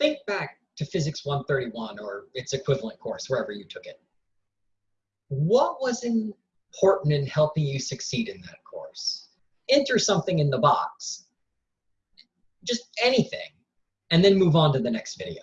think back to Physics 131 or its equivalent course, wherever you took it. What was important in helping you succeed in that course? Enter something in the box, just anything, and then move on to the next video.